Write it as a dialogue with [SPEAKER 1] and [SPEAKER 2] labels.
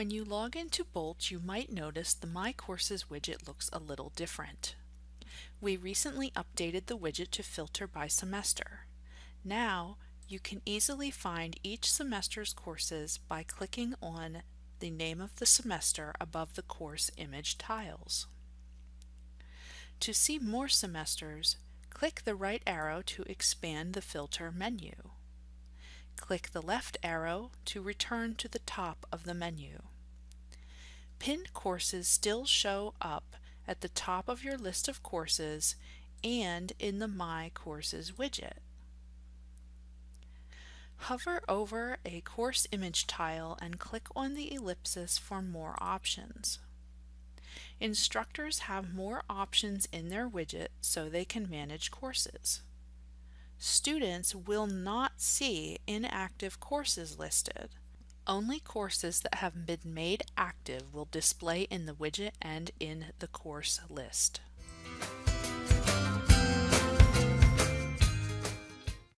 [SPEAKER 1] When you log into Bolt, you might notice the My Courses widget looks a little different. We recently updated the widget to filter by semester. Now, you can easily find each semester's courses by clicking on the name of the semester above the course image tiles. To see more semesters, click the right arrow to expand the filter menu. Click the left arrow to return to the top of the menu. Pinned courses still show up at the top of your list of courses and in the My Courses widget. Hover over a course image tile and click on the ellipsis for more options. Instructors have more options in their widget so they can manage courses. Students will not see inactive courses listed. Only courses that have been made active will display in the widget and in the course list.